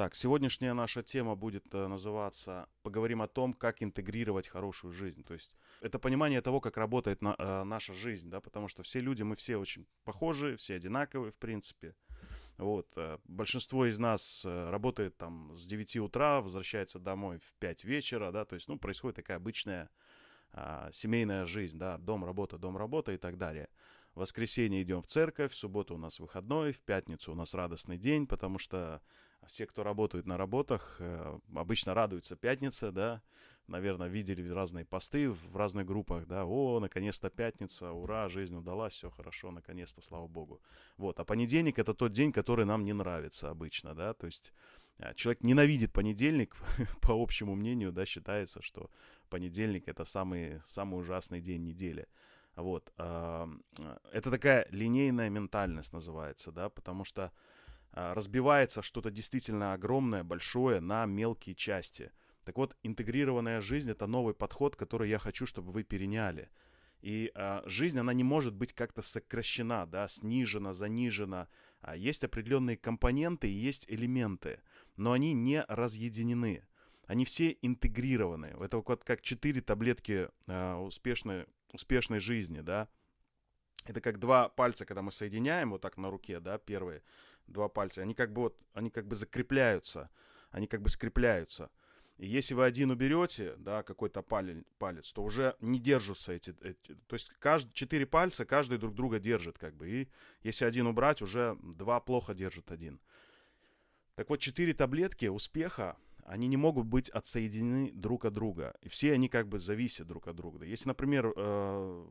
Так, сегодняшняя наша тема будет э, называться «Поговорим о том, как интегрировать хорошую жизнь». То есть это понимание того, как работает на, э, наша жизнь, да, потому что все люди, мы все очень похожи, все одинаковые, в принципе. Вот, э, большинство из нас э, работает там с 9 утра, возвращается домой в 5 вечера, да, то есть, ну, происходит такая обычная э, семейная жизнь, да, дом, работа, дом, работа и так далее. В воскресенье идем в церковь, в субботу у нас выходной, в пятницу у нас радостный день, потому что все, кто работают на работах, э, обычно радуются пятница, да, наверное, видели разные посты в разных группах, да, о, наконец-то пятница, ура, жизнь удалась, все хорошо, наконец-то, слава богу. Вот, а понедельник это тот день, который нам не нравится обычно, да, то есть э, человек ненавидит понедельник, по общему мнению, да, считается, что понедельник это самый, самый ужасный день недели. Вот, э, это такая линейная ментальность называется, да, потому что разбивается что-то действительно огромное, большое на мелкие части. Так вот, интегрированная жизнь это новый подход, который я хочу, чтобы вы переняли. И а, жизнь, она не может быть как-то сокращена, да, снижена, занижена. А, есть определенные компоненты и есть элементы, но они не разъединены. Они все интегрированы. Это вот как четыре таблетки а, успешной, успешной жизни, да. Это как два пальца, когда мы соединяем вот так на руке, да, первые два пальца, они как бы вот, они как бы закрепляются, они как бы скрепляются. И если вы один уберете, да, какой-то палец, то уже не держатся эти, эти то есть каждый, четыре пальца, каждый друг друга держит, как бы, и если один убрать, уже два плохо держит один. Так вот, четыре таблетки успеха, они не могут быть отсоединены друг от друга. И все они как бы зависят друг от друга. Если, например, э,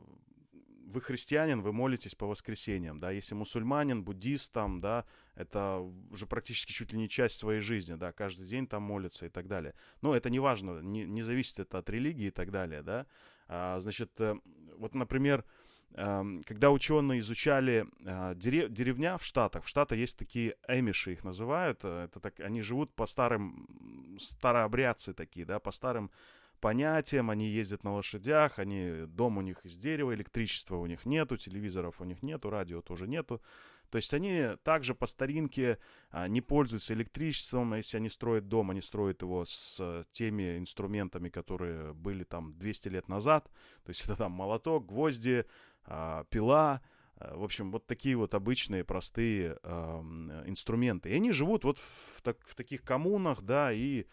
вы христианин, вы молитесь по воскресеньям, да, если мусульманин, буддист там, да, это уже практически чуть ли не часть своей жизни, да, каждый день там молится и так далее. Но это не важно, не, не зависит это от религии и так далее, да. А, значит, э, вот, например, эм, когда ученые изучали э, деревня в Штатах, в Штатах есть такие эмиши, их называют, э, это так, они живут по старым, старообрядцы такие, да, по старым понятиям, они ездят на лошадях, они, дом у них из дерева, электричества у них нету, телевизоров у них нету, радио тоже нету. То есть они также по старинке а, не пользуются электричеством, если они строят дом, они строят его с теми инструментами, которые были там 200 лет назад. То есть это там молоток, гвозди, а, пила, а, в общем, вот такие вот обычные, простые э, инструменты. И они живут вот в, так, в таких коммунах, да, и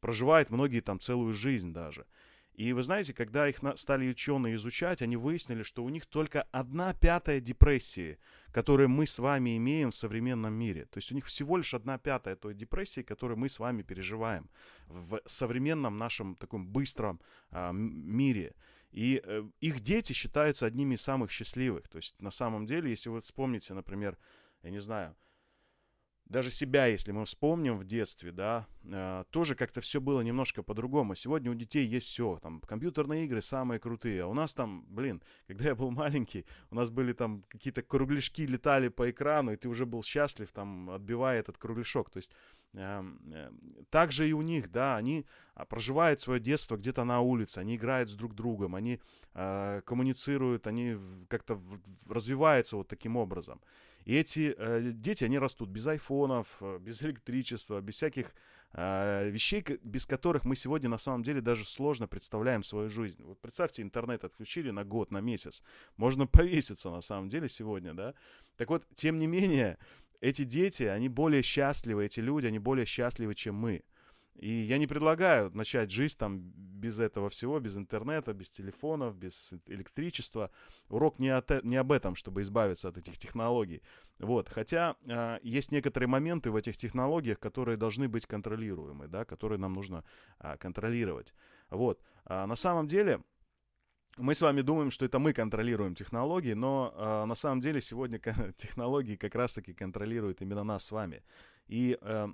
проживает многие там целую жизнь даже. И вы знаете, когда их стали ученые изучать, они выяснили, что у них только одна пятая депрессии, которую мы с вами имеем в современном мире. То есть у них всего лишь одна пятая той депрессии, которую мы с вами переживаем в современном нашем таком быстром а, мире. И э, их дети считаются одними из самых счастливых. То есть на самом деле, если вы вспомните, например, я не знаю, даже себя, если мы вспомним в детстве, да, э, тоже как-то все было немножко по-другому. Сегодня у детей есть все, там, компьютерные игры самые крутые, а у нас там, блин, когда я был маленький, у нас были там какие-то кругляшки летали по экрану, и ты уже был счастлив, там, отбивая этот кругляшок. То есть э, э, так же и у них, да, они а, проживают свое детство где-то на улице, они играют с друг другом, они э, коммуницируют, они как-то развиваются вот таким образом. И эти э, дети, они растут без айфонов, э, без электричества, без всяких э, вещей, без которых мы сегодня на самом деле даже сложно представляем свою жизнь. Вот представьте, интернет отключили на год, на месяц. Можно повеситься на самом деле сегодня, да? Так вот, тем не менее, эти дети, они более счастливы, эти люди, они более счастливы, чем мы. И я не предлагаю начать жизнь там без этого всего, без интернета, без телефонов, без электричества. Урок не, от, не об этом, чтобы избавиться от этих технологий. Вот. Хотя э, есть некоторые моменты в этих технологиях, которые должны быть контролируемы, да, которые нам нужно э, контролировать. Вот. А на самом деле мы с вами думаем, что это мы контролируем технологии, но э, на самом деле сегодня технологии как раз-таки контролируют именно нас с вами. И э,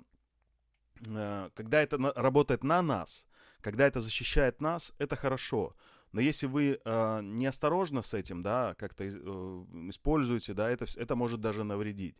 когда это работает на нас, когда это защищает нас, это хорошо. Но если вы э, неосторожно с этим, да, как-то э, используете, да, это, это может даже навредить.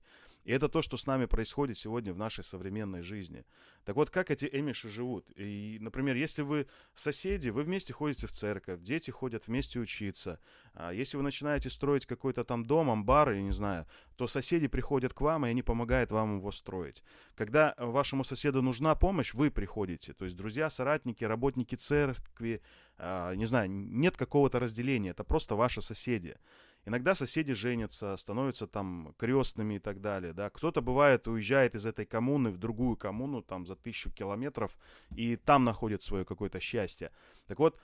И это то, что с нами происходит сегодня в нашей современной жизни. Так вот, как эти эмиши живут? И, например, если вы соседи, вы вместе ходите в церковь, дети ходят вместе учиться. А если вы начинаете строить какой-то там дом, амбар, я не знаю, то соседи приходят к вам, и они помогают вам его строить. Когда вашему соседу нужна помощь, вы приходите. То есть друзья, соратники, работники церкви, а, не знаю, нет какого-то разделения, это просто ваши соседи. Иногда соседи женятся, становятся там крестными и так далее, да. Кто-то бывает уезжает из этой коммуны в другую коммуну там за тысячу километров и там находит свое какое-то счастье. Так вот,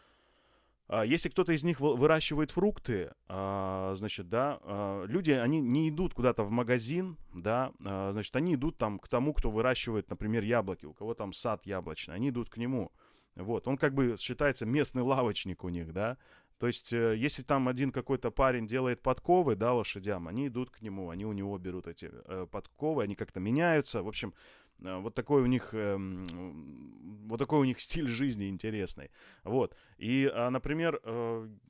а, если кто-то из них выращивает фрукты, а, значит, да, люди, они не идут куда-то в магазин, да, значит, они идут там к тому, кто выращивает, например, яблоки, у кого там сад яблочный, они идут к нему. Вот, он как бы считается местный лавочник у них, да. То есть, э, если там один какой-то парень делает подковы, да, лошадям, они идут к нему, они у него берут эти э, подковы, они как-то меняются. В общем, э, вот такой у них, э, вот такой у них стиль жизни интересный. Вот. И, э, например,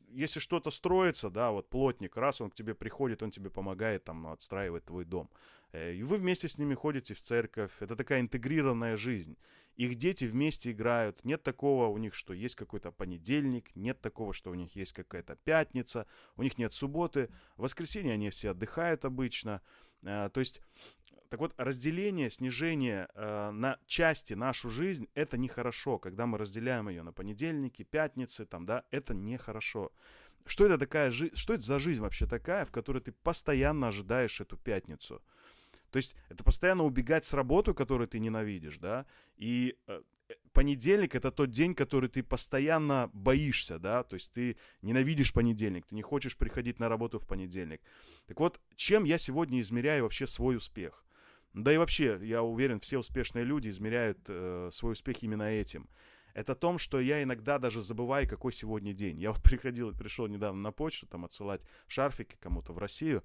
если что-то строится, да, вот плотник, раз он к тебе приходит, он тебе помогает там отстраивать твой дом. И вы вместе с ними ходите в церковь. Это такая интегрированная жизнь. Их дети вместе играют. Нет такого у них, что есть какой-то понедельник. Нет такого, что у них есть какая-то пятница. У них нет субботы. В воскресенье они все отдыхают обычно. Э, то есть так вот, разделение, снижение э, на части нашу жизнь, это нехорошо. Когда мы разделяем ее на понедельники, пятницы, там, да, это нехорошо. Что это такая жизнь, что это за жизнь вообще такая, в которой ты постоянно ожидаешь эту пятницу? То есть это постоянно убегать с работы, которую ты ненавидишь, да, и э, э, понедельник это тот день, который ты постоянно боишься, да, то есть ты ненавидишь понедельник, ты не хочешь приходить на работу в понедельник. Так вот, чем я сегодня измеряю вообще свой успех? Да и вообще, я уверен, все успешные люди измеряют э, свой успех именно этим. Это том, что я иногда даже забываю, какой сегодня день. Я вот приходил, пришел недавно на почту, там, отсылать шарфики кому-то в Россию,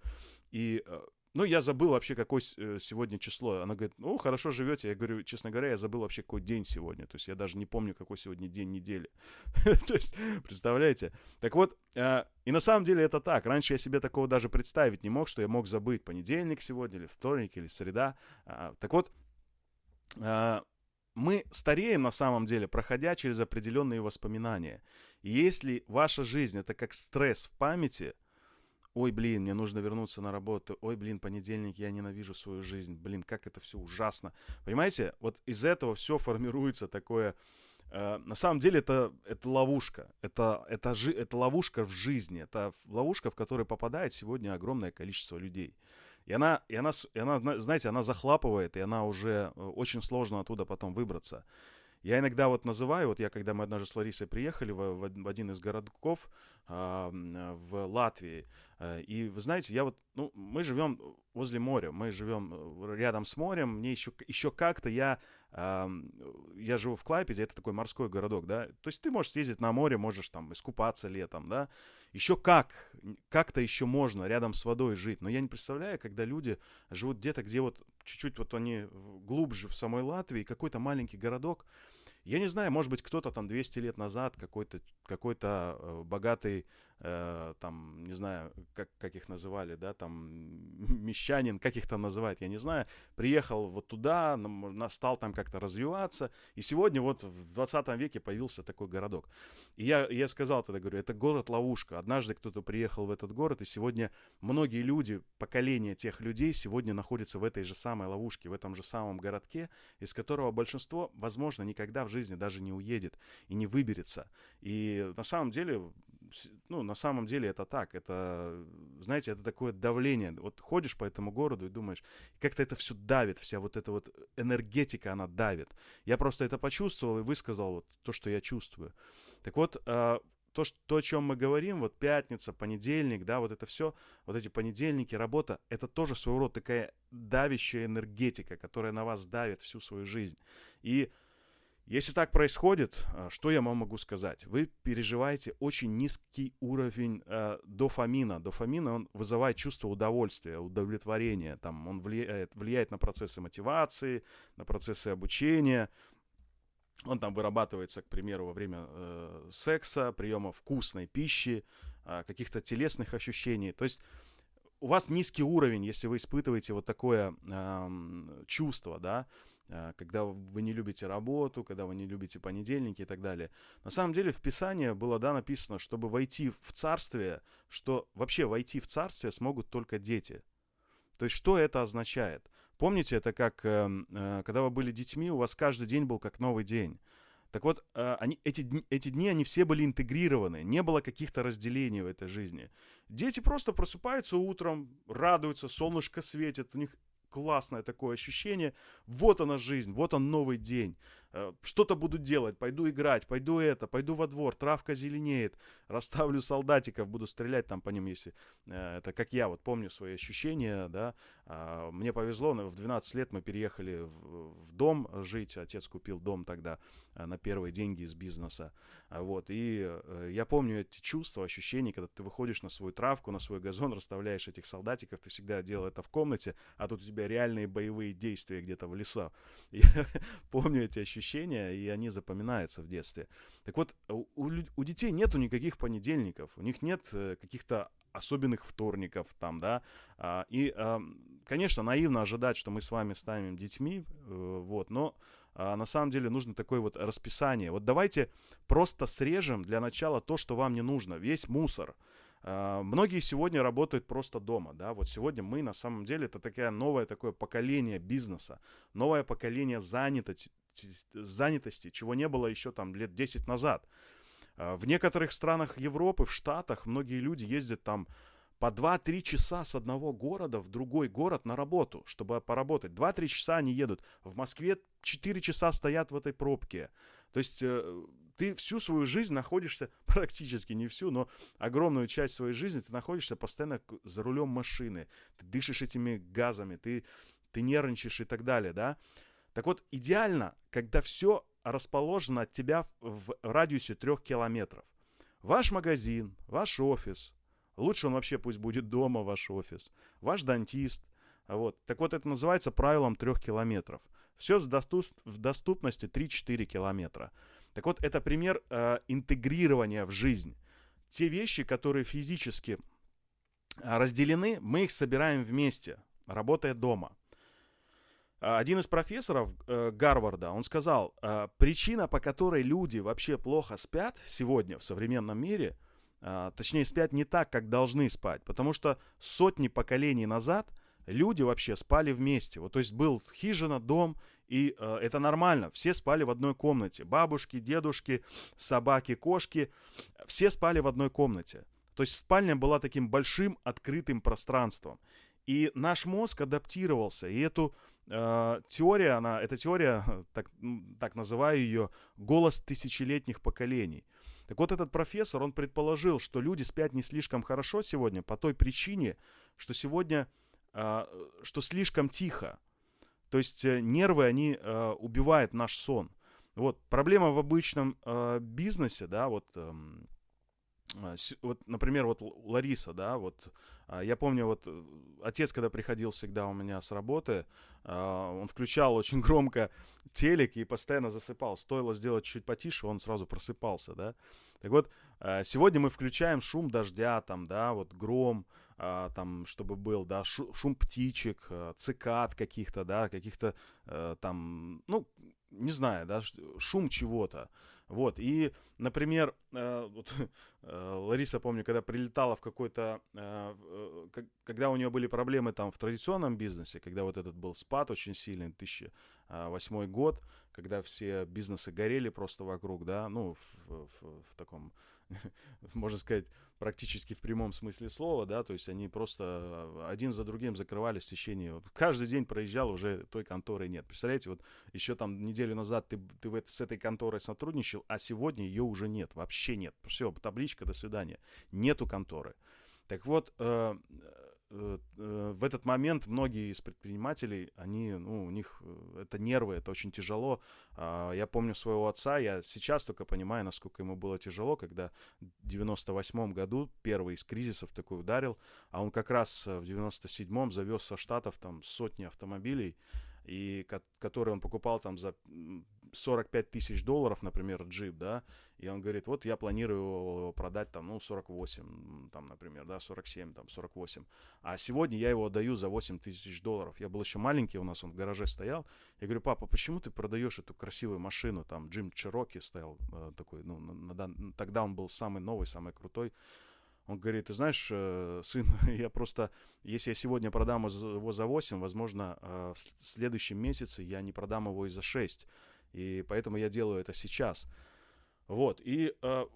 и э, ну, я забыл вообще, какое э, сегодня число. Она говорит, ну, хорошо живете. Я говорю, честно говоря, я забыл вообще, какой день сегодня. То есть я даже не помню, какой сегодня день недели. То есть, представляете? Так вот, э, и на самом деле это так. Раньше я себе такого даже представить не мог, что я мог забыть понедельник сегодня, или вторник, или среда. А, так вот, э, мы стареем на самом деле, проходя через определенные воспоминания. И если ваша жизнь это как стресс в памяти – ой, блин, мне нужно вернуться на работу, ой, блин, понедельник, я ненавижу свою жизнь, блин, как это все ужасно. Понимаете, вот из этого все формируется такое... Э, на самом деле это, это ловушка, это, это, жи, это ловушка в жизни, это ловушка, в которой попадает сегодня огромное количество людей. И она, и она, и она, знаете, она захлапывает, и она уже э, очень сложно оттуда потом выбраться. Я иногда вот называю, вот я, когда мы однажды с Ларисой приехали в, в, один из городков э, в Латвии, э, и вы знаете, я вот, ну, мы живем возле моря, мы живем э, рядом с морем, мне еще, еще как-то я, э, я живу в Клайпеде, это такой морской городок, да, то есть ты можешь съездить на море, можешь там искупаться летом, да, еще как, как-то еще можно рядом с водой жить, но я не представляю, когда люди живут где-то, где вот чуть-чуть вот они глубже в самой Латвии, какой-то маленький городок, я не знаю, может быть, кто-то там 200 лет назад, какой-то какой э, богатый, э, там, не знаю, как, как их называли, да, там, мещанин, как их там называют, я не знаю, приехал вот туда, стал там как-то развиваться, и сегодня вот в 20 веке появился такой городок. И я, я сказал тогда, говорю, это город-ловушка. Однажды кто-то приехал в этот город, и сегодня многие люди, поколение тех людей сегодня находятся в этой же самой ловушке, в этом же самом городке, из которого большинство, возможно, никогда в жизни даже не уедет и не выберется. И на самом деле, ну, на самом деле это так. Это, знаете, это такое давление. Вот ходишь по этому городу и думаешь, как-то это все давит, вся вот эта вот энергетика, она давит. Я просто это почувствовал и высказал вот то, что я чувствую. Так вот, а, то, что, то, о чем мы говорим, вот пятница, понедельник, да, вот это все, вот эти понедельники, работа, это тоже своего рода такая давящая энергетика, которая на вас давит всю свою жизнь. И если так происходит, а, что я вам могу сказать? Вы переживаете очень низкий уровень э, дофамина. Дофамина, он вызывает чувство удовольствия, удовлетворения. Там, он влияет, влияет на процессы мотивации, на процессы обучения. Он там вырабатывается, к примеру, во время э, секса, приема вкусной пищи, э, каких-то телесных ощущений. То есть у вас низкий уровень, если вы испытываете вот такое э, чувство, да, э, когда вы не любите работу, когда вы не любите понедельники и так далее. На самом деле в Писании было, да, написано, чтобы войти в царствие, что вообще войти в царствие смогут только дети. То есть что это означает? Помните, это как, э, э, когда вы были детьми, у вас каждый день был как новый день. Так вот, э, они, эти, эти дни, они все были интегрированы, не было каких-то разделений в этой жизни. Дети просто просыпаются утром, радуются, солнышко светит, у них классное такое ощущение. Вот она жизнь, вот он новый день. Э, что-то буду делать, пойду играть, пойду это, пойду во двор, травка зеленеет, расставлю солдатиков, буду стрелять там по ним, если э, это как я вот помню свои ощущения, да. А, мне повезло, в 12 лет мы переехали в, дом жить, отец купил дом тогда э, на первые деньги из бизнеса, а, вот, и я помню эти чувства, ощущения, когда ты выходишь на свою травку, на свой газон, расставляешь этих солдатиков, ты всегда делал это в комнате, а тут у тебя реальные боевые действия где-то в лесу. Я помню эти ощущения ощущения, и они запоминаются в детстве. Так вот, у, у детей нету никаких понедельников, у них нет э, каких-то особенных вторников там, да, а, и, конечно, наивно ожидать, что мы с вами станем детьми, э, вот, но а, на самом деле нужно такое вот расписание. Вот давайте просто срежем для начала то, что вам не нужно, весь мусор. Многие сегодня работают просто дома, да, вот сегодня мы на самом деле это такое новое такое поколение бизнеса, новое поколение занятости, занятости, чего не было еще там лет 10 назад. А, в некоторых странах Европы, в Штатах, многие люди ездят там по 2-3 часа с одного города в другой город на работу, чтобы поработать. 2-3 часа они едут. В Москве 4 часа стоят в этой пробке. То есть э, ты всю свою жизнь находишься, практически не всю, но огромную часть своей жизни ты находишься постоянно за рулем машины. Ты дышишь этими газами, ты, ты нервничаешь и так далее, да. Так вот, идеально, когда все расположено от тебя в, радиусе трех километров. Ваш магазин, ваш офис, лучше он вообще пусть будет дома, ваш офис, ваш дантист. Вот. Так вот, это называется правилом трех километров. Все в доступности 3-4 километра. Так вот, это пример э, интегрирования в жизнь. Те вещи, которые физически э, разделены, мы их собираем вместе, работая дома. А, один из профессоров э, Гарварда, он сказал, э, причина, по которой люди вообще плохо спят сегодня в современном мире, э, точнее спят не так, как должны спать, потому что сотни поколений назад люди вообще спали вместе. Вот, то есть был хижина, дом, и э, это нормально. Все спали в одной комнате. Бабушки, дедушки, собаки, кошки, все спали в одной комнате. То есть спальня была таким большим открытым пространством. И наш мозг адаптировался, и эту э, теория, она, эта теория, так, так называю ее, голос тысячелетних поколений. Так вот, этот профессор, он предположил, что люди спят не слишком хорошо сегодня по той причине, что сегодня, э, что слишком тихо. То есть э, нервы, они э, убивают наш сон. Вот, проблема в обычном э, бизнесе, да, вот... Э, вот, например, вот Лариса, да, вот я помню, вот э, отец, когда приходил всегда у меня с работы, а, он включал очень громко телек и постоянно засыпал. Стоило сделать чуть потише, он сразу просыпался, да. Так вот, а, сегодня мы включаем шум дождя, там, да, вот гром, там, чтобы был, да, шум птичек, цикад каких-то, да, каких-то э, там, ну, не знаю, да, шум чего-то. Вот, и, например, э, вот, э, Лариса, помню, когда прилетала в какой-то, э, когда у нее были проблемы там в традиционном бизнесе, когда вот этот был спад очень сильный, 2008 год, когда все бизнесы горели просто вокруг, да, ну, в, в, в таком, можно сказать, практически в прямом смысле слова, да, то есть они просто э, один за другим закрывались в течение, вот, каждый день проезжал, уже той конторы нет. Представляете, вот еще там неделю назад ты, ты в, с этой конторой сотрудничал, а сегодня ее уже нет, вообще нет. Все, табличка, до свидания. Нету конторы. Так вот, э, в этот момент многие из предпринимателей, они, ну, у них э, это нервы, это очень тяжело. А, я помню своего отца, я сейчас только понимаю, насколько ему было тяжело, когда в 98 году первый из кризисов такой ударил, а он как раз в 97-м завез со Штатов там сотни автомобилей, и которые он покупал там за 45 тысяч долларов, например, джип, да, и он говорит, вот я планирую его продать там, ну, 48, там, например, да, 47, там, 48. А сегодня я его отдаю за 8 тысяч долларов. Я был еще маленький, у нас он в гараже стоял. Я говорю, папа, почему ты продаешь эту красивую машину? Там Джим Чероки стоял э, такой, ну, на, на, тогда он был самый новый, самый крутой. Он говорит, ты знаешь, э, сын, я просто, если я сегодня продам его за 8, возможно, э, в следующем месяце я не продам его и за 6. И поэтому я делаю это сейчас. Вот, и, э,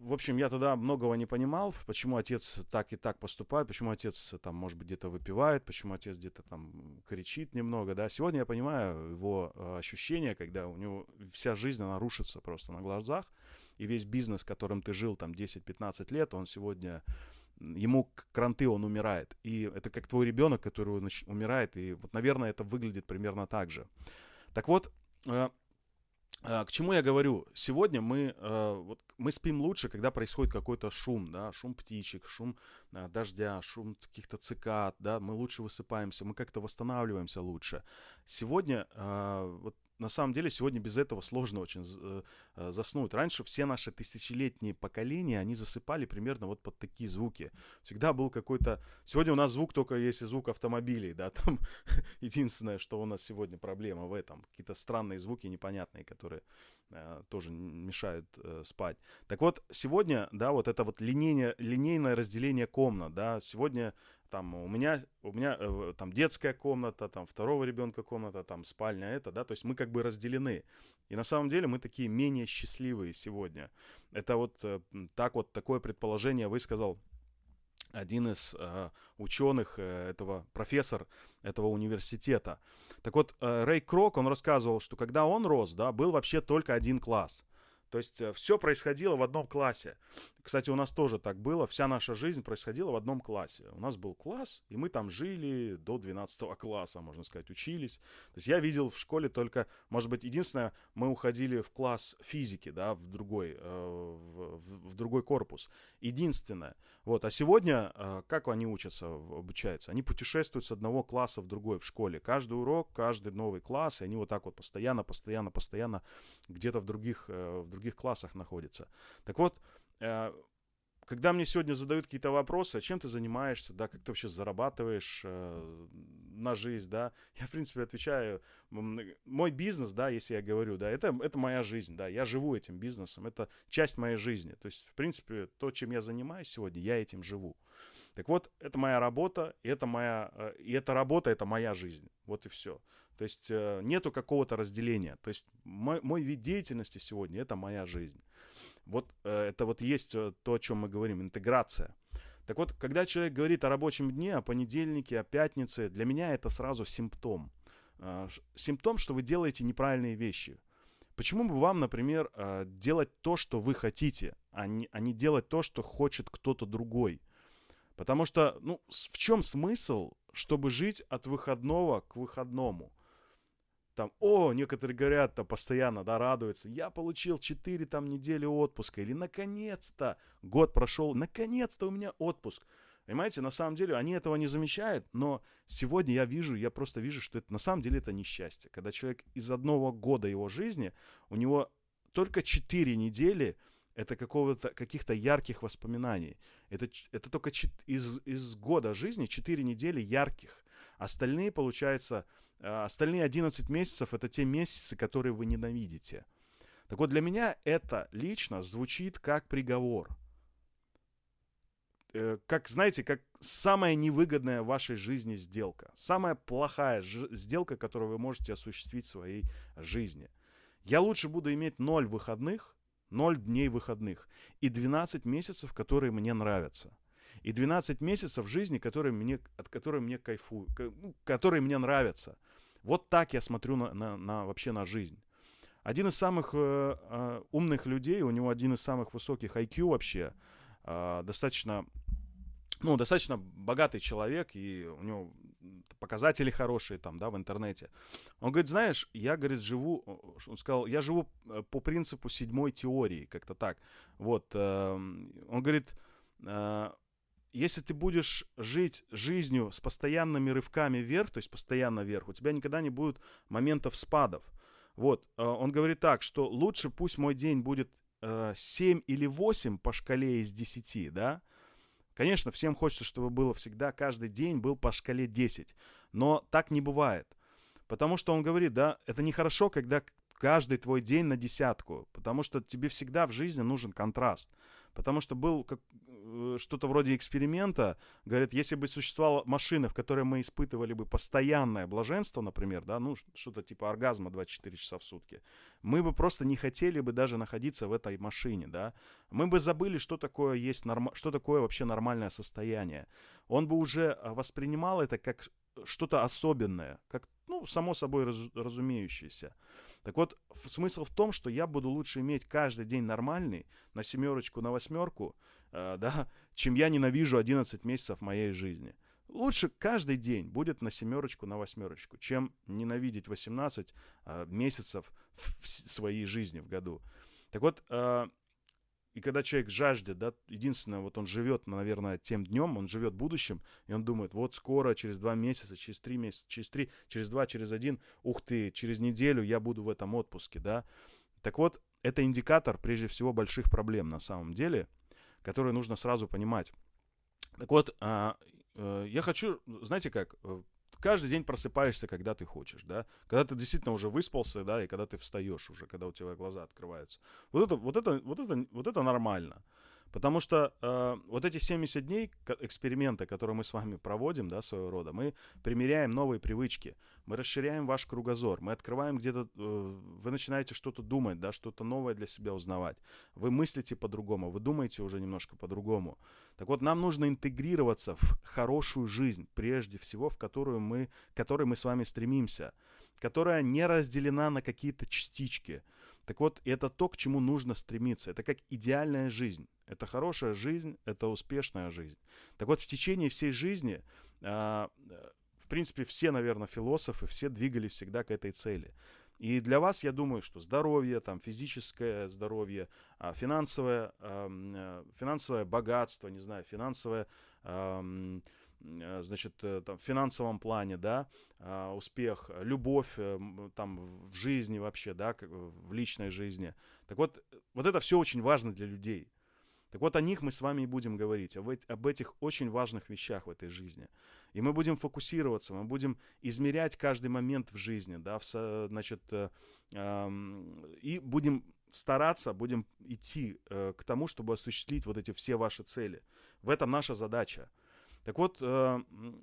в общем, я тогда многого не понимал, почему отец так и так поступает, почему отец там, может быть, где-то выпивает, почему отец где-то там кричит немного, да. Сегодня я понимаю его ощущения, когда у него вся жизнь, она рушится просто на глазах, и весь бизнес, которым ты жил там 10-15 лет, он сегодня ему кранты, он умирает. И это как твой ребенок, который умирает. И вот, наверное, это выглядит примерно так же. Так вот, э, э, к чему я говорю? Сегодня мы, э, вот, мы спим лучше, когда происходит какой-то шум, да, шум птичек, шум дождя, шум каких-то цикад, да, мы лучше высыпаемся, мы как-то восстанавливаемся лучше. Сегодня вот на самом деле сегодня без этого сложно очень э, э, заснуть. Раньше все наши тысячелетние поколения, они засыпали примерно вот под такие звуки. Всегда был какой-то... Сегодня у нас звук только если звук автомобилей, да, там единственное, что у нас сегодня проблема в этом. Какие-то странные звуки непонятные, которые тоже мешают э, спать. Так вот, сегодня, да, вот это вот линейное, линейное разделение комнат, да, сегодня там у меня, у меня э, там детская комната, там второго ребенка комната, там спальня это, да, то есть мы как бы разделены. И на самом деле мы такие менее счастливые сегодня. Это вот э, так вот такое предположение высказал один из э, ученых э, этого, профессор этого университета. Так вот, э, Рэй Крок, он рассказывал, что когда он рос, да, был вообще только один класс. То есть э, все происходило в одном классе. Кстати, у нас тоже так было. Вся наша жизнь происходила в одном классе. У нас был класс, и мы там жили до 12 класса, можно сказать, учились. То есть я видел в школе только, может быть, единственное, мы уходили в класс физики, да, в другой, э, в, в, в другой корпус. Единственное. Вот. А сегодня, э, как они учатся, обучаются? Они путешествуют с одного класса в другой в школе. Каждый урок, каждый новый класс, и они вот так вот постоянно, постоянно, постоянно где-то в других, э, в других классах находятся. Так вот, Э, когда мне сегодня задают какие-то вопросы, а чем ты занимаешься, да, как ты вообще зарабатываешь на жизнь, да, я, в принципе, отвечаю, мой бизнес, да, если я говорю, да, это, это моя жизнь, да, я живу этим бизнесом, это часть моей жизни, то есть, в принципе, то, чем я занимаюсь сегодня, я этим живу. Так вот, это моя работа, и это моя, э, и эта работа, это моя жизнь, вот и все. То есть, э, нету какого-то разделения, то есть, мой, мой вид деятельности сегодня, это моя жизнь. Вот э, это вот есть то, о чем мы говорим, интеграция. Так вот, когда человек говорит о рабочем дне, о понедельнике, о пятнице, для меня это сразу симптом. Э, симптом, что вы делаете неправильные вещи. Почему бы вам, например, делать то, что вы хотите, а не, а не делать то, что хочет кто-то другой? Потому что, ну, в чем смысл, чтобы жить от выходного к выходному? Там, о, некоторые говорят, там, постоянно, да, радуются, я получил 4 там недели отпуска, или наконец-то год прошел, наконец-то у меня отпуск. Понимаете, на самом деле они этого не замечают, но сегодня я вижу, я просто вижу, что это на самом деле это несчастье. Когда человек из одного года его жизни, у него только 4 недели это какого-то, каких-то ярких воспоминаний. Это, это только из, из года жизни 4 недели ярких. Остальные, получается, остальные 11 месяцев это те месяцы, которые вы ненавидите. Так вот, для меня это лично звучит как приговор. Э, как, знаете, как самая невыгодная в вашей жизни сделка. Самая плохая сделка, которую вы можете осуществить в своей жизни. Я лучше буду иметь 0 выходных, 0 дней выходных и 12 месяцев, которые мне нравятся и 12 месяцев жизни, которые мне, от которой мне кайфую, ну, которые мне нравятся. Вот так я смотрю на, на, на вообще на жизнь. Один из самых э, э, умных людей, у него один из самых высоких IQ вообще, э, достаточно, ну, достаточно богатый человек, и у него показатели хорошие там, да, в интернете. Он говорит, знаешь, я, говорит, живу, он сказал, я живу э, по принципу седьмой теории, как-то так. Вот, э, он говорит, э, если ты будешь жить жизнью с постоянными рывками вверх, то есть постоянно вверх, у тебя никогда не будет моментов спадов. Вот, э, он говорит так, что лучше пусть мой день будет э, 7 или 8 по шкале из 10, да, Конечно, всем хочется, чтобы было всегда, каждый день был по шкале 10. Но так не бывает. Потому что он говорит, да, это нехорошо, когда каждый твой день на десятку. Потому что тебе всегда в жизни нужен контраст. Потому что был как, э, что-то вроде эксперимента. Говорят, если бы существовала машина, в которой мы испытывали бы постоянное блаженство, например, да, ну, что-то типа оргазма 24 часа в сутки, мы бы просто не хотели бы даже находиться в этой машине, да. Мы бы забыли, что такое есть норм... что такое вообще нормальное состояние. Он бы уже а, воспринимал это как что-то особенное, как, ну, само собой раз... разумеющееся. Так вот, смысл в том, что я буду лучше иметь каждый день нормальный, на семерочку, на восьмерку, э, да, чем я ненавижу 11 месяцев моей жизни. Лучше каждый день будет на семерочку, на восьмерочку, чем ненавидеть 18 э, месяцев в своей жизни в году. Так вот, э, и когда человек жаждет, да, единственное, вот он живет, наверное, тем днем, он живет будущим, и он думает, вот скоро, через два месяца, через три месяца, через три, через два, через один, ух ты, через неделю я буду в этом отпуске, да. Так вот, это индикатор, прежде всего, больших проблем на самом деле, которые нужно сразу понимать. Так вот, а, э, я хочу, знаете как, э, каждый день просыпаешься, когда ты хочешь, да, когда ты действительно уже выспался, да, и когда ты встаешь уже, когда у тебя глаза открываются. Вот это, вот это, вот это, вот это нормально. Потому что э, вот эти 70 дней эксперимента, которые мы с вами проводим, да, своего рода, мы примеряем новые привычки, мы расширяем ваш кругозор, мы открываем где-то, э, вы начинаете что-то думать, да, что-то новое для себя узнавать. Вы мыслите по-другому, вы думаете уже немножко по-другому. Так вот, нам нужно интегрироваться в хорошую жизнь, прежде всего, в которую мы, к которой мы с вами стремимся, которая не разделена на какие-то частички. Так вот, это то, к чему нужно стремиться. Это как идеальная жизнь. Это хорошая жизнь, это успешная жизнь. Так вот, в течение всей жизни, а, в принципе, все, наверное, философы, все двигались всегда к этой цели. И для вас, я думаю, что здоровье, там, физическое здоровье, а, финансовое, э, финансовое богатство, не знаю, финансовое значит, э, там, в финансовом плане, да, а, успех, любовь там в жизни вообще, да, в личной жизни. Так вот, вот это все очень важно для людей. Так вот, о них мы с вами и будем говорить, об, об этих очень важных вещах в этой жизни. И мы будем фокусироваться, мы будем измерять каждый момент в жизни, да, в, значит, э, э, и будем стараться, будем идти э, к тому, чтобы осуществить вот эти все ваши цели. В этом наша задача. Так вот, э,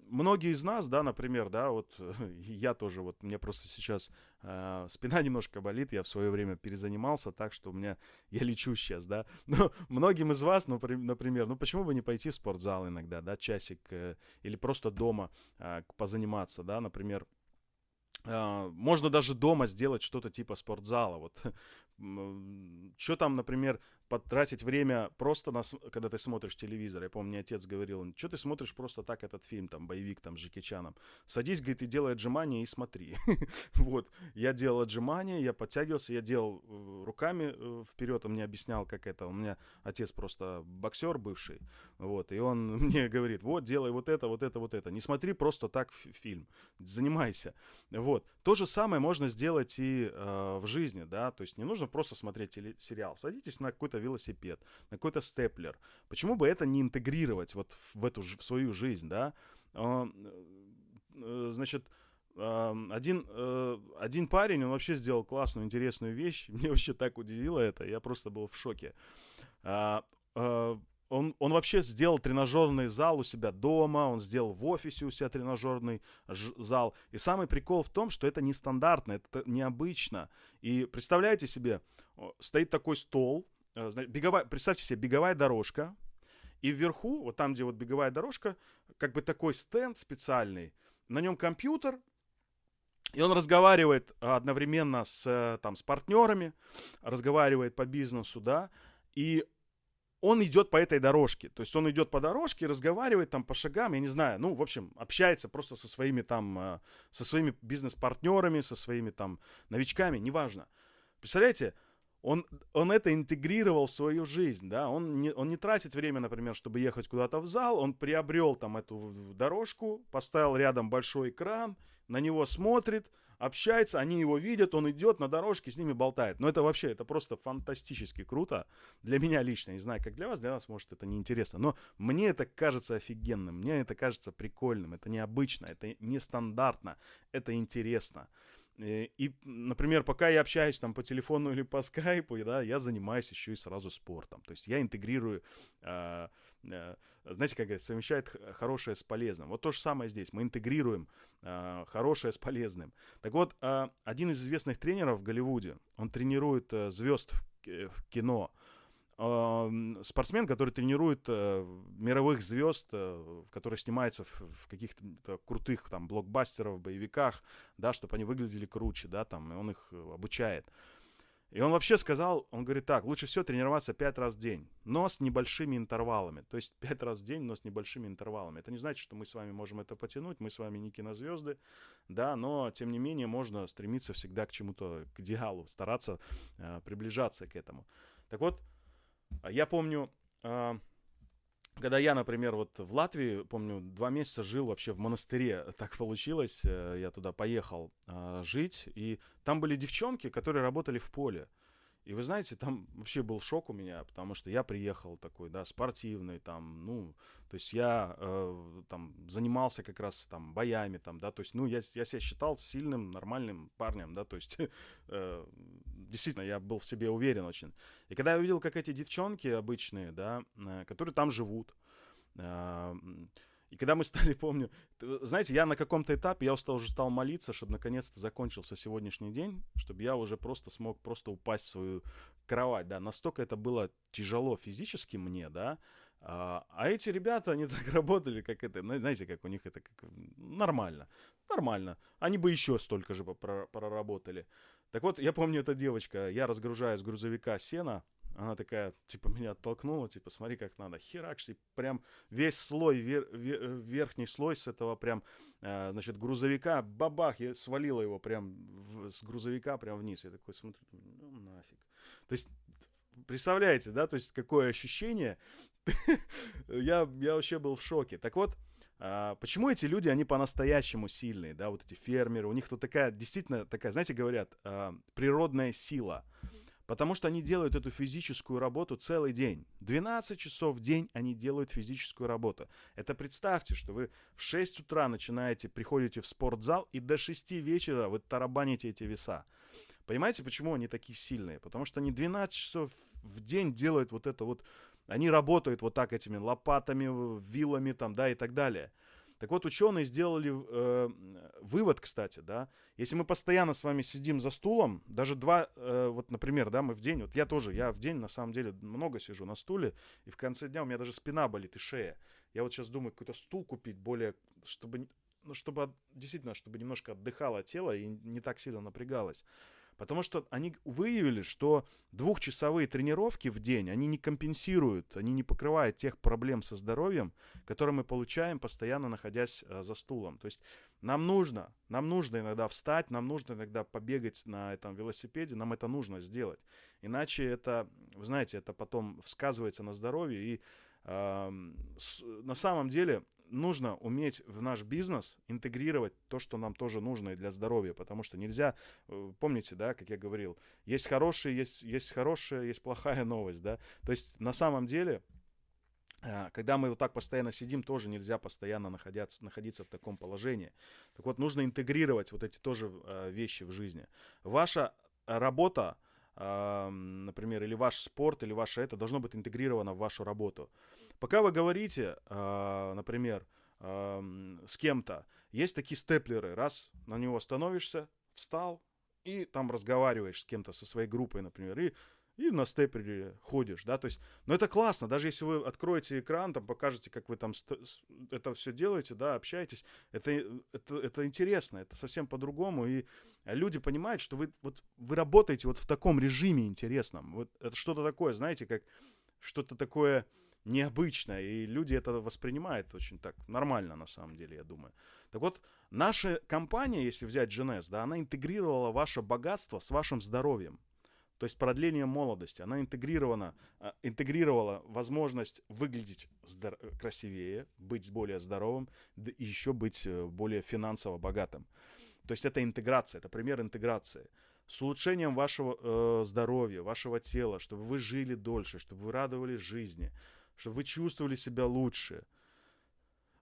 многие из нас, да, например, да, вот я тоже, вот мне просто сейчас э, спина немножко болит, я в свое время перезанимался так, что у меня, я лечу сейчас, да, но многим из вас, например, ну, почему бы не пойти в спортзал иногда, да, часик, э, или просто дома позаниматься, да, например, можно даже дома сделать что-то типа спортзала. Вот что там, например, потратить время просто, на, когда ты смотришь телевизор. Я помню, мне отец говорил, что ты смотришь просто так этот фильм, там, боевик, там, с Джеки Чаном. Садись, говорит, и делай отжимания и смотри. вот, я делал отжимания, я подтягивался, я делал э, руками э, вперед, он мне объяснял, как это. У меня отец просто боксер бывший, вот, и он мне говорит, вот, делай вот это, вот это, вот это. Не смотри просто так фильм, занимайся. Вот, то же самое можно сделать и э, в жизни, да, то есть не нужно просто смотреть сериал. Садитесь на какой-то велосипед, на какой-то степлер. Почему бы это не интегрировать вот в эту в свою жизнь, да? А, э, значит, а, один, э, один парень, он вообще сделал классную, интересную вещь. Мне вообще так удивило это, я просто был в шоке. А, он, он вообще сделал тренажерный зал у себя дома, он сделал в офисе у себя тренажерный зал. И самый прикол в том, что это нестандартно, это необычно. И представляете себе, стоит такой стол, беговая, представьте себе, беговая дорожка, и вверху, вот там, где вот беговая дорожка, как бы такой стенд специальный, на нем компьютер, и он разговаривает одновременно с, э, там, с партнерами, разговаривает по бизнесу, да, и он идет по этой дорожке. То есть он идет по дорожке, разговаривает там по шагам, я не знаю, ну, в общем, общается просто со своими там, э, со своими бизнес-партнерами, со своими там новичками, неважно. Представляете, он, он это интегрировал в свою жизнь, да, он не, он не тратит время, например, чтобы ехать куда-то в зал, он приобрел там эту дорожку, поставил рядом большой экран, на него смотрит, общается, они его видят, он идет на дорожке, с ними болтает. Но это вообще, это просто фантастически круто. Для меня лично, не знаю, как для вас, для нас, может, это неинтересно. Но мне это кажется офигенным, мне это кажется прикольным, это необычно, это нестандартно, это интересно. Э, и, например, пока я общаюсь там по телефону или по скайпу, да, я занимаюсь еще и сразу спортом. То есть я интегрирую, э, э, знаете, как говорят, совмещает хорошее с полезным. Вот то же самое здесь. Мы интегрируем э, хорошее с полезным. Так вот, э, один из известных тренеров в Голливуде, он тренирует э, звезд в, в кино спортсмен, который тренирует э, мировых звезд, э, которые снимаются в, каких-то крутых там блокбастеров, боевиках, да, чтобы они выглядели круче, да, там, и он их э, обучает. И он вообще сказал, он говорит так, лучше всего тренироваться пять раз в день, но с небольшими интервалами. То есть пять раз в день, но с небольшими интервалами. Это не значит, что мы с вами можем это потянуть, мы с вами не кинозвезды, да, но тем не менее можно стремиться всегда к чему-то, к идеалу, стараться э, приближаться к этому. Так вот, я помню, а, когда я, например, вот в Латвии, помню, два месяца жил вообще в монастыре, так получилось, э, я туда поехал а, жить, и там были девчонки, которые работали в поле. И вы знаете, там вообще был шок у меня, потому что я приехал такой, да, спортивный, там, ну, то есть я э, там занимался как раз там боями, там, да, то есть, ну, я, я себя считал сильным, нормальным парнем, да, то есть, э, действительно, я был в себе уверен очень. И когда я увидел, как эти девчонки обычные, да, э, которые там живут, э, и когда мы стали, помню, знаете, я на каком-то этапе, я устал, уже стал молиться, чтобы наконец-то закончился сегодняшний день, чтобы я уже просто смог просто упасть в свою кровать, да, настолько это было тяжело физически мне, да, а, а эти ребята, они так работали, как это, знаете, как у них это как, нормально, нормально, они бы еще столько же проработали. Так вот, я помню, эта девочка, я разгружаю с грузовика сена, она такая, типа, меня оттолкнула, типа, смотри, как надо. Херакс, и прям весь слой, вер, вер, верхний слой с этого прям, э, значит, грузовика, бабах, я свалила его прям в, с грузовика прям вниз. Я такой смотрю, ну нафиг. То есть, представляете, да, то есть, какое ощущение. я, я вообще был в шоке. Так вот, а, почему эти люди, они по-настоящему сильные, да, вот эти фермеры, у них тут такая, действительно такая, знаете, говорят, а, природная сила. Потому что они делают эту физическую работу целый день. 12 часов в день они делают физическую работу. Это представьте, что вы в 6 утра начинаете, приходите в спортзал, и до 6 вечера вы тарабаните эти веса. Понимаете, почему они такие сильные? Потому что они 12 часов в день делают вот это вот, они работают вот так этими лопатами, вилами там, да, и так далее. Так вот, ученые сделали э, вывод, кстати, да, если мы постоянно с вами сидим за стулом, даже два, э, вот, например, да, мы в день, вот я тоже, я в день, на самом деле, много сижу на стуле, и в конце дня у меня даже спина болит и шея. Я вот сейчас думаю, какой-то стул купить более, чтобы, ну, чтобы действительно, чтобы немножко отдыхало тело и не так сильно напрягалось. Потому что они выявили, что двухчасовые тренировки в день, они не компенсируют, они не покрывают тех проблем со здоровьем, которые мы получаем, постоянно находясь э, за стулом. То есть нам нужно, нам нужно иногда встать, нам нужно иногда побегать на этом велосипеде, нам это нужно сделать. Иначе это, вы знаете, это потом сказывается на здоровье и на самом деле нужно уметь в наш бизнес интегрировать то, что нам тоже нужно и для здоровья, потому что нельзя, э, помните, да, как я говорил, есть хорошие, есть, есть хорошая, есть плохая новость, да, то есть на самом деле э, когда мы вот так постоянно сидим, тоже нельзя постоянно находиться, находиться в таком положении. Так вот, нужно интегрировать вот эти тоже э, вещи в жизни. Ваша работа, например, или ваш спорт, или ваше это должно быть интегрировано в вашу работу. Пока вы говорите, э, например, с кем-то, есть такие степлеры. Раз на него становишься, встал, и там разговариваешь с кем-то, со своей группой, например, и, и на степлере ходишь, да, то есть, но это классно, даже если вы откроете экран, там покажете, как вы там это все делаете, да, общаетесь, это, это, это интересно, это совсем по-другому, и люди понимают, что вы, вот, вы работаете вот в таком режиме интересном, вот это что-то такое, знаете, как что-то такое, необычно, и люди это воспринимают очень так нормально, на самом деле, я думаю. Так вот, наша компания, если взять GNS, да, она интегрировала ваше богатство с вашим здоровьем. То есть продление молодости. Она интегрирована, а, интегрировала возможность выглядеть красивее, быть более здоровым, да и еще быть э, более финансово богатым. То есть это интеграция, это пример интеграции. С улучшением вашего э, здоровья, вашего тела, чтобы вы жили дольше, чтобы вы радовались жизни, чтобы вы чувствовали себя лучше.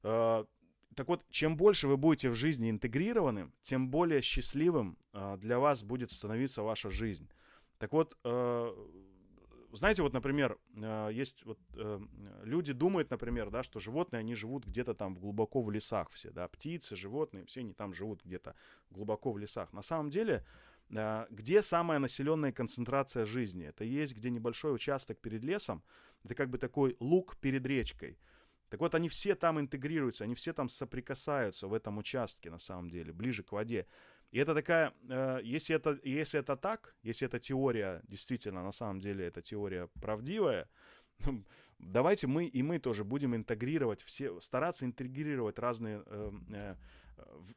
Э, так вот, чем больше вы будете в жизни интегрированы, тем более счастливым э, для вас будет становиться ваша жизнь. Так вот, э, знаете, вот, например, э, есть вот э, люди думают, например, да, что животные, они живут где-то там глубоко в лесах все, да, птицы, животные, все они там живут где-то глубоко в лесах. На самом деле, где самая населенная концентрация жизни? Это есть где небольшой участок перед лесом, это как бы такой луг перед речкой. Так вот, они все там интегрируются, они все там соприкасаются в этом участке, на самом деле, ближе к воде. И это такая, э, если, это, если это так, если эта теория действительно, на самом деле, эта теория правдивая, давайте мы и мы тоже будем интегрировать все, стараться интегрировать разные э, э,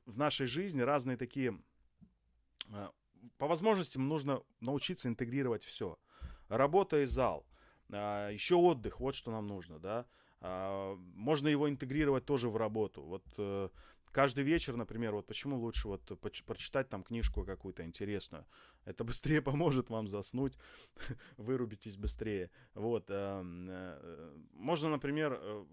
в, нашей жизни разные такие. Э, по возможности нужно научиться интегрировать все. Работа и зал, еще отдых, вот что нам нужно, да. Э, можно его интегрировать тоже в работу. Вот каждый вечер, например, вот почему лучше вот прочитать там книжку какую-то интересную. Это быстрее поможет вам заснуть, вырубитесь быстрее. Вот. Эм, э, можно, например, э,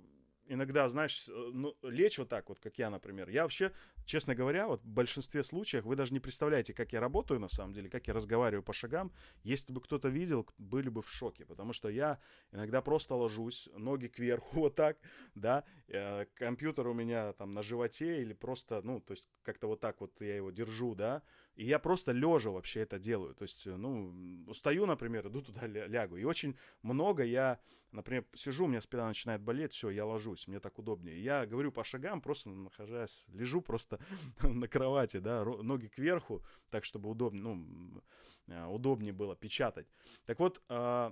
иногда, знаешь, э, ну, лечь вот так вот, как я, например. Я вообще, честно говоря, вот в большинстве случаев вы даже не представляете, как я работаю на самом деле, как я разговариваю по шагам. Если бы кто-то видел, были бы в шоке, потому что я иногда просто ложусь, ноги кверху вот так, да, э, компьютер у меня там на животе или просто, ну, то есть как-то вот так вот я его держу, да, и я просто лежа вообще это делаю. То есть, ну, устаю, например, иду туда лягу. И очень много я, например, сижу, у меня спина начинает болеть, все, я ложусь, мне так удобнее. Я говорю по шагам, просто нахожусь, лежу просто на кровати, да, ноги кверху, так, чтобы удобнее, ну, э, удобнее было печатать. Так вот, а,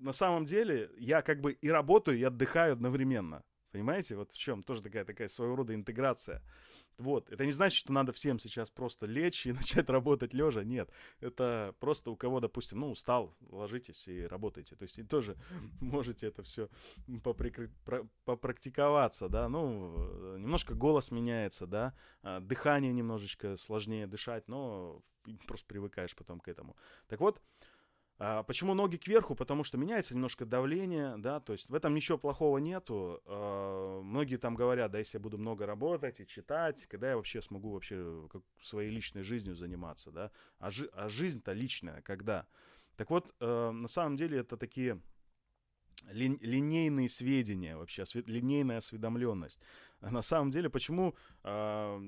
на самом деле я как бы и работаю, и отдыхаю одновременно. Понимаете, вот в чем тоже такая, такая своего рода интеграция. Вот, это не значит, что надо всем сейчас просто лечь и начать работать лежа. Нет, это просто у кого, допустим, ну, устал, ложитесь и работайте. То есть и тоже можете это все поприкры... попрактиковаться, да. Ну, немножко голос меняется, да, а, дыхание немножечко сложнее дышать, но просто привыкаешь потом к этому. Так вот, почему ноги кверху? Потому что меняется немножко давление, да, то есть в этом ничего плохого нету. А, многие там говорят, да, если я буду много работать и читать, когда я вообще смогу вообще своей личной жизнью заниматься, да, а, жи- а жизнь-то личная, когда? Так вот, э, на самом деле это такие ли, линейные сведения вообще, линейная осведомленность. На самом деле, почему, э,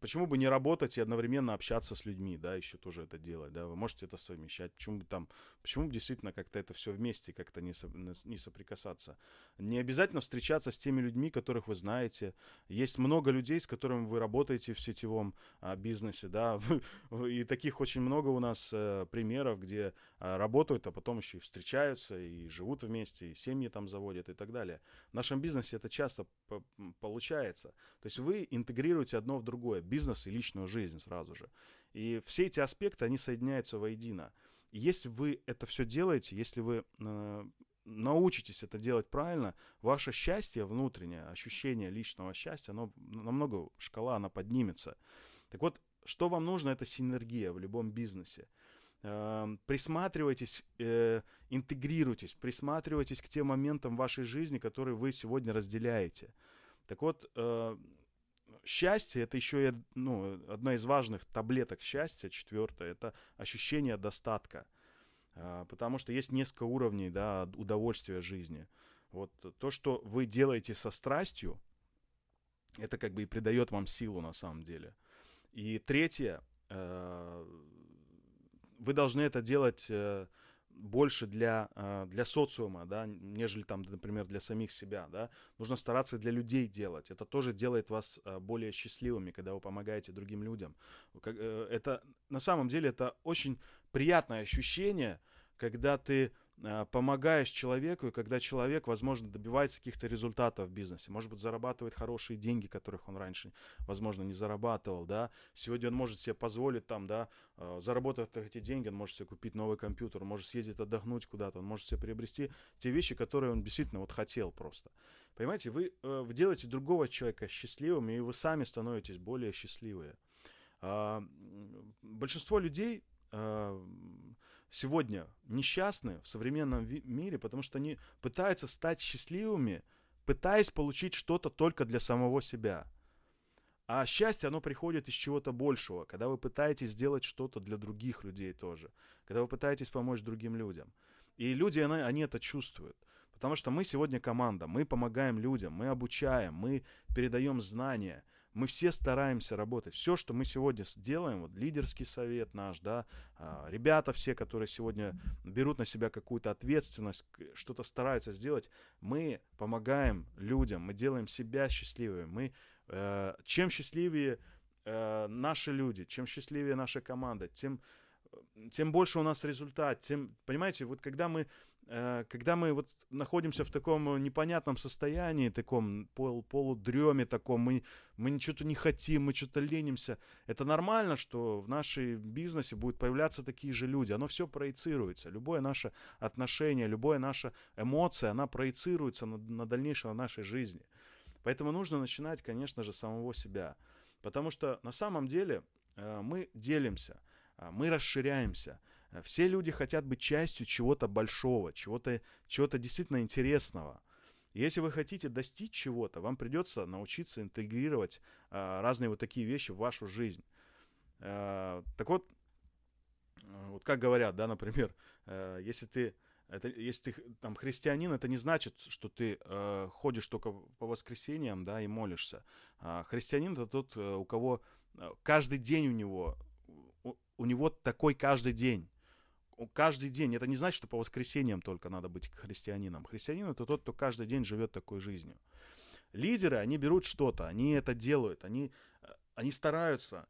почему бы не работать и одновременно общаться с людьми, да, еще тоже это делать, да, вы можете это совмещать, почему бы там, почему бы действительно как-то это все вместе как-то не, со, не соприкасаться. Не обязательно встречаться с теми людьми, которых вы знаете. Есть много людей, с которыми вы работаете в сетевом а, бизнесе, да, и таких очень много у нас а, примеров, где а, работают, а потом еще и встречаются, и живут вместе, и семьи там заводят и так далее. В нашем бизнесе это часто получается. То есть вы интегрируете одно в другое, бизнес и личную жизнь сразу же. И все эти аспекты, они соединяются воедино. И если вы это все делаете, если вы э, научитесь это делать правильно, ваше счастье внутреннее, ощущение личного счастья, оно намного, шкала, она поднимется. Так вот, что вам нужно, это синергия в любом бизнесе. Э, присматривайтесь, э, интегрируйтесь, присматривайтесь к тем моментам вашей жизни, которые вы сегодня разделяете. Так вот, э, счастье это еще ну, одна из важных таблеток счастья, четвертая, это ощущение достатка. Э, потому что есть несколько уровней да, удовольствия жизни. Вот то, что вы делаете со страстью, это как бы и придает вам силу на самом деле. И третье, э, вы должны это делать э, больше для, э, для социума, да, нежели там, например, для самих себя, да. Нужно стараться для людей делать. Это тоже делает вас э, более счастливыми, когда вы помогаете другим людям. Э, это на самом деле это очень приятное ощущение, когда ты помогаешь человеку, и когда человек, возможно, добивается каких-то результатов в бизнесе, может быть, зарабатывает хорошие деньги, которых он раньше, возможно, не зарабатывал, да, сегодня он может себе позволить там, да, а, заработав эти деньги, он может себе купить новый компьютер, он может съездить отдохнуть куда-то, он может себе приобрести те вещи, которые он действительно вот хотел просто. Понимаете, вы, э, вы делаете другого человека счастливым, и вы сами становитесь более счастливые. А, большинство людей сегодня несчастны в современном мире, потому что они пытаются стать счастливыми, пытаясь получить что-то только для самого себя. А счастье, оно приходит из чего-то большего, когда вы пытаетесь сделать что-то для других людей тоже, когда вы пытаетесь помочь другим людям. И люди, они, они это чувствуют. Потому что мы сегодня команда, мы помогаем людям, мы обучаем, мы передаем знания, мы все стараемся работать. Все, что мы сегодня делаем, вот лидерский совет наш, да, а, ребята все, которые сегодня берут на себя какую-то ответственность, что-то стараются сделать, мы помогаем людям, мы делаем себя счастливыми. Мы, э, чем счастливее э, наши люди, чем счастливее наша команда, тем, тем больше у нас результат. Тем, понимаете, вот когда мы Э, когда мы вот находимся в таком непонятном состоянии, таком пол, полудреме таком, мы, мы что-то не хотим, мы что-то ленимся, это нормально, что в нашей бизнесе будут появляться такие же люди, оно все проецируется, любое наше отношение, любая наша эмоция, она проецируется на, на дальнейшее на нашей жизни. Поэтому нужно начинать, конечно же, с самого себя. Потому что на самом деле э, мы делимся, э, мы расширяемся – все люди хотят быть частью чего-то большого, чего-то чего действительно интересного. Если вы хотите достичь чего-то, вам придется научиться интегрировать э, разные вот такие вещи в вашу жизнь. Э, так вот, вот как говорят, да, например, э, если ты это, если ты там христианин, это не значит, что ты э, ходишь только по воскресеньям, да, и молишься. А христианин это тот, у кого каждый день у него, у, у него такой каждый день каждый день. Это не значит, что по воскресеньям только надо быть христианином. Христианин это тот, кто каждый день живет такой жизнью. Лидеры, они берут что-то, они это делают, они, э, они стараются,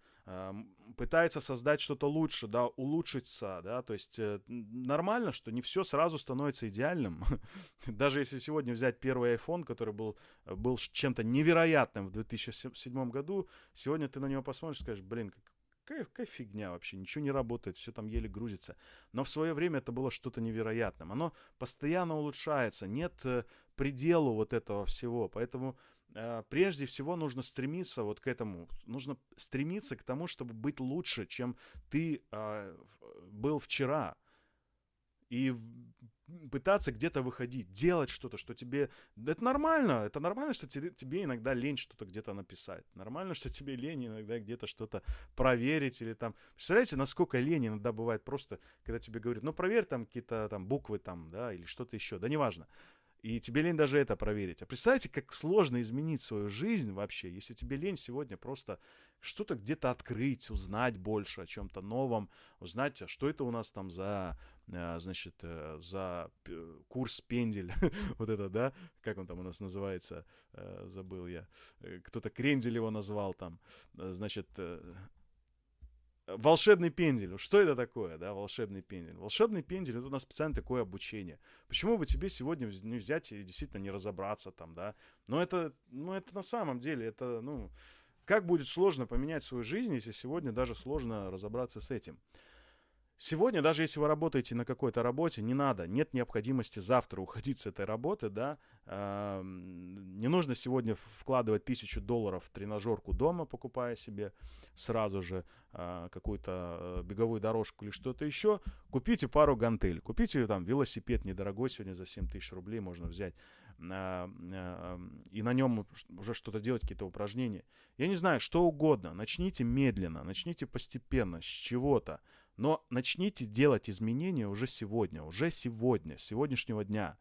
пытаются создать что-то лучше, да, улучшиться, да, то есть э, нормально, что не все сразу становится идеальным. Даже если сегодня взять первый iPhone, который был, был чем-то невероятным в 2007 году, сегодня ты на него посмотришь и скажешь, блин, какая, какая фигня вообще, ничего не работает, все там еле грузится. Но в свое время это было что-то невероятным. Оно постоянно улучшается, нет э, пределу вот этого всего. Поэтому э, прежде всего нужно стремиться вот к этому. Нужно стремиться к тому, чтобы быть лучше, чем ты э, был вчера. И пытаться где-то выходить, делать что-то, что тебе... Это нормально, это нормально, что тебе, иногда лень что-то где-то написать. Нормально, что тебе лень иногда где-то что-то проверить или там... Представляете, насколько лень иногда бывает просто, когда тебе говорят, ну, проверь там какие-то там буквы там, да, или что-то еще, да неважно. И тебе лень даже это проверить. А представьте, как сложно изменить свою жизнь вообще, если тебе лень сегодня просто что-то где-то открыть, узнать больше о чем-то новом, узнать, а что это у нас там за, э, значит, э, за курс пендель, вот это, да, как он там у нас называется, э, забыл я, кто-то крендель его назвал там, значит, волшебный пендель. Что это такое, да, волшебный пендель? Волшебный пендель, это у нас специально такое обучение. Почему бы тебе сегодня не взять и действительно не разобраться там, да? Но это, ну, это на самом деле, это, ну, как будет сложно поменять свою жизнь, если сегодня даже сложно разобраться с этим? Сегодня, даже если вы работаете на какой-то работе, не надо, нет необходимости завтра уходить с этой работы, да, не нужно сегодня вкладывать тысячу долларов в тренажерку дома, покупая себе сразу же э, какую-то э, беговую дорожку или что-то еще, купите пару гантель, купите там велосипед недорогой, сегодня за 7 тысяч рублей можно взять, э, э, и на нем уже что-то делать, какие-то упражнения. Я не знаю, что угодно, начните медленно, начните постепенно, с чего-то, но начните делать изменения уже сегодня, уже сегодня, с сегодняшнего дня.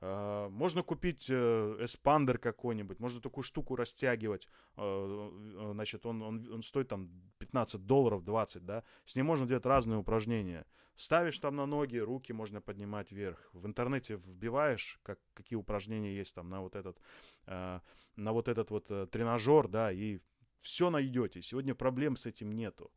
А, можно купить э, эспандер какой-нибудь, можно такую штуку растягивать. Э, значит, он, он, он стоит там 15 долларов, 20, да. С ним можно делать разные упражнения. Ставишь там на ноги, руки можно поднимать вверх. В интернете вбиваешь, как, какие упражнения есть там на вот этот, на вот этот вот э, тренажер, да, и все найдете. Сегодня проблем с этим нету.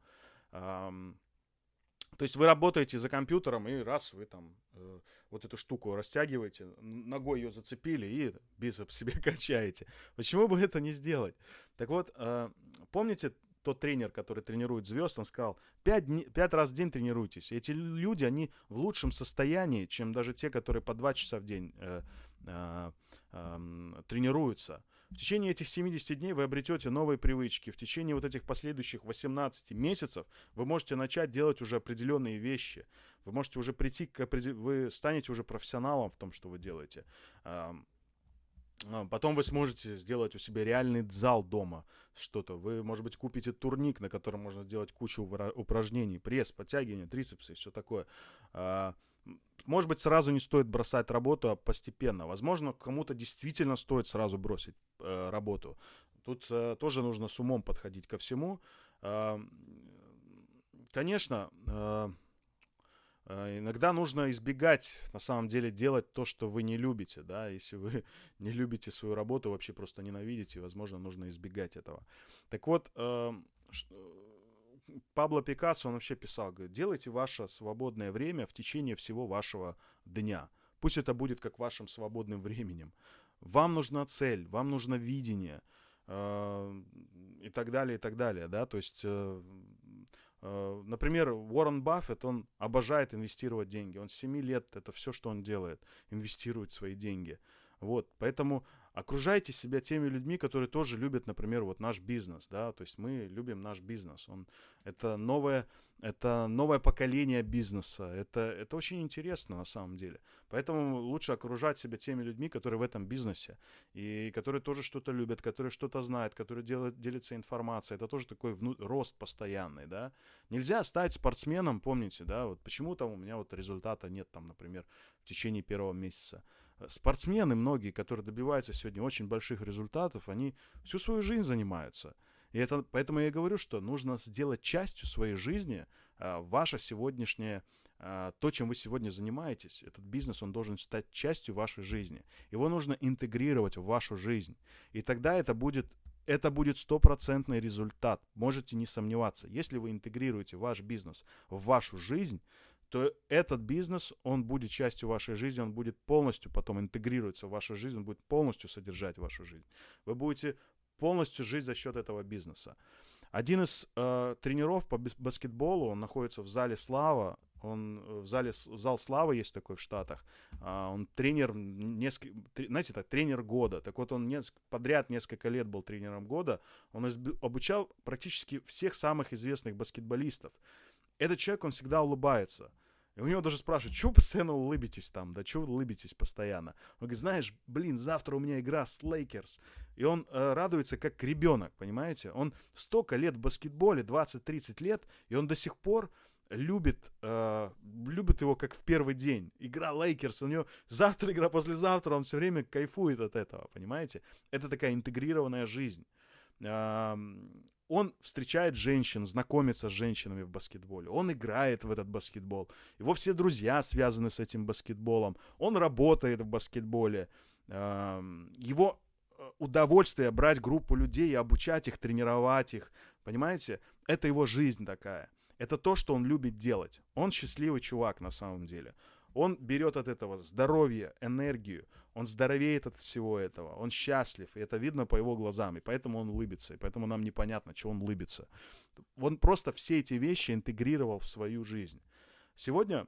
То есть вы работаете за компьютером, и раз вы там э, вот эту штуку растягиваете, ногой ее зацепили и бицепс себе качаете. Почему бы это не сделать? Так вот, э, помните тот тренер, который тренирует звезд, он сказал, пять, пять раз в день тренируйтесь. Эти люди, они в лучшем состоянии, чем даже те, которые по два часа в день э, э, э, тренируются. В течение этих 70 дней вы обретете новые привычки. В течение вот этих последующих 18 месяцев вы можете начать делать уже определенные вещи. Вы можете уже прийти к определ... вы станете уже профессионалом в том, что вы делаете. Потом вы сможете сделать у себя реальный зал дома, что-то. Вы, может быть, купите турник, на котором можно сделать кучу упражнений, пресс, подтягивания, трицепсы все такое. Может быть, сразу не стоит бросать работу, а постепенно. Возможно, кому-то действительно стоит сразу бросить э, работу. Тут э, тоже нужно с умом подходить ко всему. Э, конечно, э, иногда нужно избегать, на самом деле, делать то, что вы не любите, да, если вы не любите свою работу, вообще просто ненавидите, возможно, нужно избегать этого. Так вот, э, Пабло Пикассо, он вообще писал, говорит, делайте ваше свободное время в течение всего вашего дня. Пусть это будет как вашим свободным временем. Вам нужна цель, вам нужно видение э, и так далее, и так далее, да, то есть, э, э, например, Уоррен Баффет, он обожает инвестировать деньги, он с 7 лет, это все, что он делает, инвестирует свои деньги, вот, поэтому окружайте себя теми людьми, которые тоже любят, например, вот наш бизнес, да, то есть мы любим наш бизнес, он, это новое, это новое поколение бизнеса, это, это очень интересно на самом деле, поэтому лучше окружать себя теми людьми, которые в этом бизнесе, и которые тоже что-то любят, которые что-то знают, которые делают, делятся информацией, это тоже такой вну, рост постоянный, да, нельзя стать спортсменом, помните, да, вот почему там у меня вот результата нет там, например, в течение первого месяца, спортсмены многие, которые добиваются сегодня очень больших результатов, они всю свою жизнь занимаются. И это, поэтому я и говорю, что нужно сделать частью своей жизни а, ваше сегодняшнее, а, то, чем вы сегодня занимаетесь. Этот бизнес, он должен стать частью вашей жизни. Его нужно интегрировать в вашу жизнь. И тогда это будет это будет стопроцентный результат. Можете не сомневаться. Если вы интегрируете ваш бизнес в вашу жизнь, то этот бизнес, он будет частью вашей жизни, он будет полностью потом интегрируется в вашу жизнь, он будет полностью содержать вашу жизнь. Вы будете полностью жить за счет этого бизнеса. Один из э, тренеров по баскетболу, он находится в зале Слава, он э, в зале зал Славы есть такой в Штатах. А, он тренер несколько, знаете, так тренер года. Так вот он неск, подряд несколько лет был тренером года. Он изб, обучал практически всех самых известных баскетболистов. Этот человек, он всегда улыбается. И у него даже спрашивают, чего постоянно улыбитесь там, да, чего улыбитесь постоянно? Он говорит, знаешь, блин, завтра у меня игра с Лейкерс. И он э, радуется как ребенок, понимаете? Он столько лет в баскетболе, 20-30 лет, и он до сих пор любит, э, любит его как в первый день. Игра Лейкерс, у него завтра игра, послезавтра, он все время кайфует от этого, понимаете? Это такая интегрированная жизнь он встречает женщин, знакомится с женщинами в баскетболе, он играет в этот баскетбол, его все друзья связаны с этим баскетболом, он работает в баскетболе, его э, удовольствие брать группу людей и обучать их, тренировать их, понимаете, это его жизнь такая, это то, что он любит делать, он счастливый чувак на самом деле, он берет от этого здоровье, энергию, он здоровеет от всего этого, он счастлив, и это видно по его глазам, и поэтому он улыбится, и поэтому нам непонятно, чего он улыбится. Он просто все эти вещи интегрировал в свою жизнь. Сегодня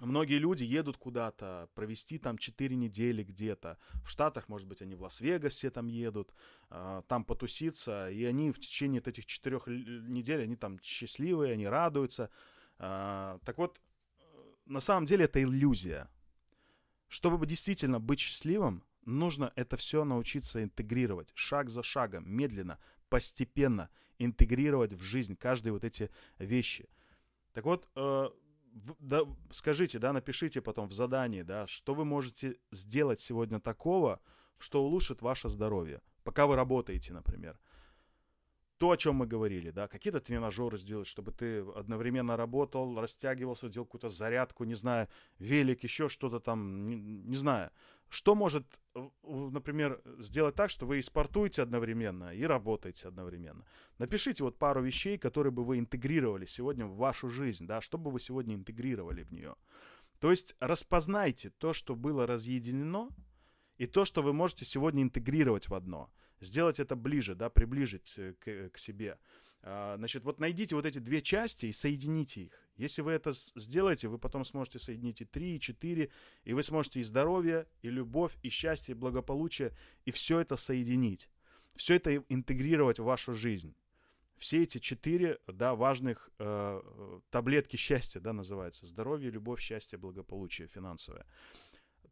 Многие люди едут куда-то, провести там 4 недели где-то. В Штатах, может быть, они в Лас-Вегас все там едут, э, там потуситься. И они в течение этих 4 недель, они там счастливые, они радуются. Э, так вот, на самом деле это иллюзия. Чтобы действительно быть счастливым, нужно это все научиться интегрировать шаг за шагом, медленно, постепенно интегрировать в жизнь каждые вот эти вещи. Так вот, э, да, скажите, да, напишите потом в задании, да, что вы можете сделать сегодня такого, что улучшит ваше здоровье, пока вы работаете, например то, о чем мы говорили, да, какие-то тренажеры сделать, чтобы ты одновременно работал, растягивался, делал какую-то зарядку, не знаю, велик, еще что-то там, не, не знаю. Что может, например, сделать так, что вы и спортуете одновременно, и работаете одновременно? Напишите вот пару вещей, которые бы вы интегрировали сегодня в вашу жизнь, да, что бы вы сегодня интегрировали в нее. То есть распознайте то, что было разъединено, и то, что вы можете сегодня интегрировать в одно – сделать это ближе, да, приближить э, к, к себе. А, значит, вот найдите вот эти две части и соедините их. Если вы это сделаете, вы потом сможете соединить и три, и четыре, и вы сможете и здоровье, и любовь, и счастье, и благополучие, и все это соединить. Все это интегрировать в вашу жизнь. Все эти четыре, да, важных э, таблетки счастья, да, называются. Здоровье, любовь, счастье, благополучие финансовое.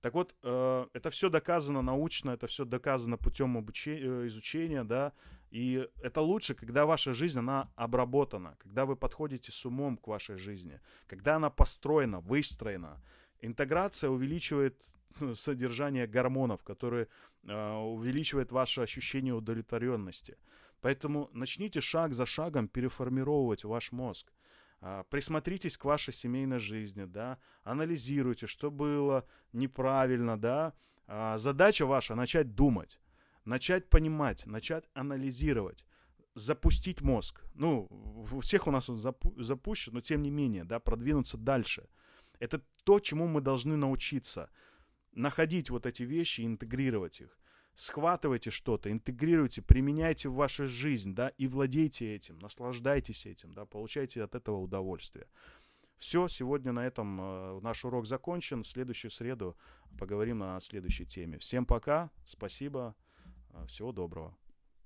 Так вот, э, это все доказано научно, это все доказано путем обучения, э, изучения, да, и это лучше, когда ваша жизнь, она обработана, когда вы подходите с умом к вашей жизни, когда она построена, выстроена. Интеграция увеличивает ну, содержание гормонов, которые э, увеличивает ваше ощущение удовлетворенности. Поэтому начните шаг за шагом переформировать ваш мозг. А, присмотритесь к вашей семейной жизни, да, анализируйте, что было неправильно, да. А, задача ваша начать думать, начать понимать, начать анализировать, запустить мозг. Ну, у всех у нас он запу- запущен, но тем не менее, да, продвинуться дальше. Это то, чему мы должны научиться. Находить вот эти вещи и интегрировать их схватывайте что-то, интегрируйте, применяйте в вашу жизнь, да, и владейте этим, наслаждайтесь этим, да, получайте от этого удовольствие. Все, сегодня на этом э, наш урок закончен. В следующую среду поговорим на следующей теме. Всем пока, спасибо, э, всего доброго.